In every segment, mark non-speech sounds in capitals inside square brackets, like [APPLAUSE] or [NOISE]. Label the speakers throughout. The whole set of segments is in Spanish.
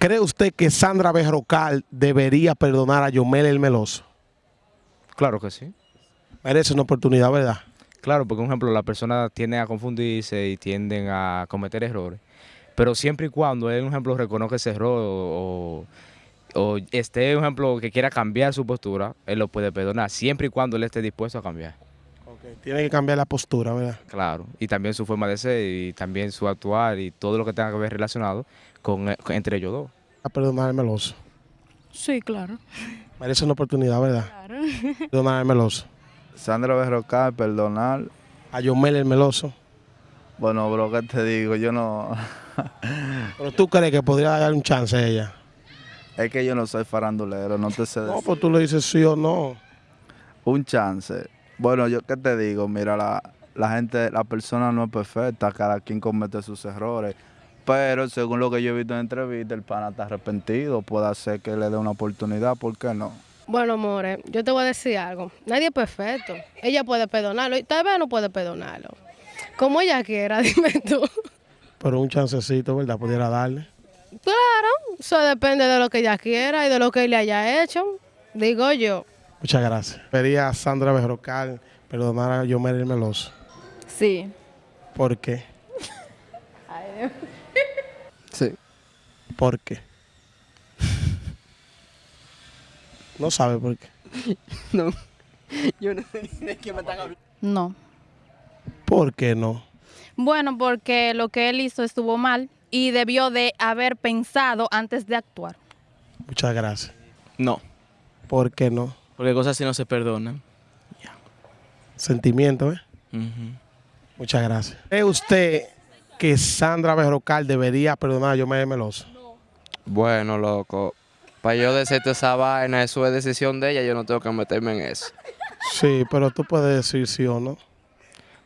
Speaker 1: ¿Cree usted que Sandra Berrocal debería perdonar a Yomel el Meloso?
Speaker 2: Claro que sí.
Speaker 1: Merece una oportunidad, ¿verdad?
Speaker 2: Claro, porque, por ejemplo, las personas tienden a confundirse y tienden a cometer errores. Pero siempre y cuando él, por ejemplo, reconozca ese error o, o esté, por ejemplo, que quiera cambiar su postura, él lo puede perdonar, siempre y cuando él esté dispuesto a cambiar.
Speaker 1: Tiene que cambiar la postura, ¿verdad?
Speaker 2: Claro, y también su forma de ser y también su actuar y todo lo que tenga que ver relacionado con, entre ellos dos.
Speaker 1: A perdonar al Meloso.
Speaker 3: Sí, claro.
Speaker 1: Merece una oportunidad, ¿verdad?
Speaker 3: Claro.
Speaker 1: Perdonar al Meloso.
Speaker 4: Sandra Berrocal, perdonar.
Speaker 1: A Yomel el Meloso.
Speaker 4: Bueno, bro, ¿qué te digo? Yo no... [LAUGHS]
Speaker 1: Pero tú crees que podría dar un chance a ella.
Speaker 4: es que yo no soy farandulero, no te sé
Speaker 1: No,
Speaker 4: decir.
Speaker 1: pues tú le dices sí o no.
Speaker 4: Un chance. Bueno, yo qué te digo, mira, la, la gente, la persona no es perfecta, cada quien comete sus errores. Pero según lo que yo he visto en entrevista, el pana está arrepentido, puede ser que le dé una oportunidad, ¿por qué no?
Speaker 5: Bueno, amores, yo te voy a decir algo. Nadie es perfecto. Ella puede perdonarlo y tal vez no puede perdonarlo. Como ella quiera, [LAUGHS] dime tú.
Speaker 1: Pero un chancecito, ¿verdad? Pudiera darle.
Speaker 5: Claro, eso depende de lo que ella quiera y de lo que él le haya hecho. Digo yo.
Speaker 1: Muchas gracias. Pedía a Sandra Berrocal perdonar a Yomel el Meloso.
Speaker 3: Sí.
Speaker 1: ¿Por qué? [LAUGHS]
Speaker 6: Sí.
Speaker 1: ¿Por qué? No sabe por qué. [LAUGHS]
Speaker 6: No. Yo no sé de qué me están hablando.
Speaker 3: No.
Speaker 1: ¿Por qué no?
Speaker 3: Bueno, porque lo que él hizo estuvo mal y debió de haber pensado antes de actuar.
Speaker 1: Muchas gracias.
Speaker 7: No,
Speaker 1: ¿Por qué no?
Speaker 7: Porque cosas así no se perdonan.
Speaker 1: Sentimiento, ¿eh? Muchas gracias. ¿Cree usted que Sandra Berrocal debería perdonar a Yomel el Meloso?
Speaker 6: Bueno, loco. Para yo decirte esa vaina, eso es decisión de ella, yo no tengo que meterme en eso.
Speaker 1: Sí, pero tú puedes decir sí o no.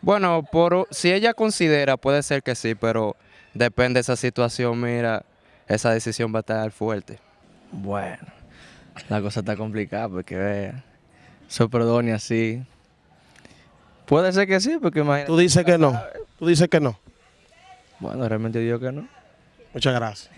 Speaker 6: Bueno, por, si ella considera, puede ser que sí, pero depende de esa situación, mira, esa decisión va a estar fuerte.
Speaker 7: Bueno, la cosa está complicada porque vea, perdone así. Puede ser que sí, porque imagínate.
Speaker 1: Tú dices que no. Tú dices que no.
Speaker 7: Bueno, realmente digo que no.
Speaker 1: Muchas gracias.